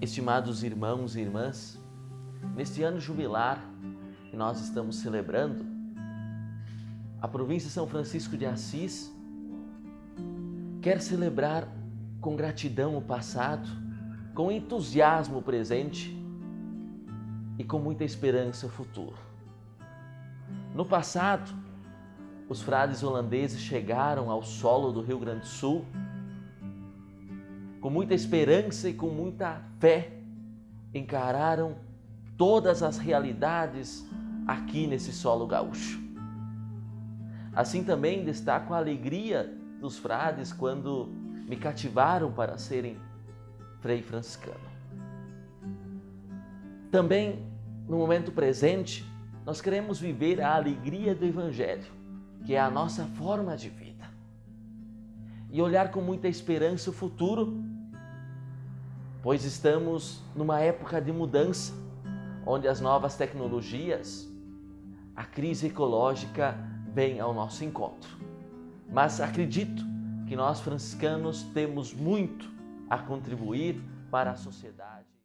Estimados irmãos e irmãs, neste ano jubilar que nós estamos celebrando, a província São Francisco de Assis quer celebrar com gratidão o passado, com entusiasmo o presente e com muita esperança o futuro. No passado, os frades holandeses chegaram ao solo do Rio Grande do Sul com muita esperança e com muita fé, encararam todas as realidades aqui nesse solo gaúcho. Assim também destaco a alegria dos frades quando me cativaram para serem frei franciscano. Também, no momento presente, nós queremos viver a alegria do Evangelho, que é a nossa forma de vida. E olhar com muita esperança o futuro pois estamos numa época de mudança, onde as novas tecnologias, a crise ecológica vem ao nosso encontro. Mas acredito que nós franciscanos temos muito a contribuir para a sociedade.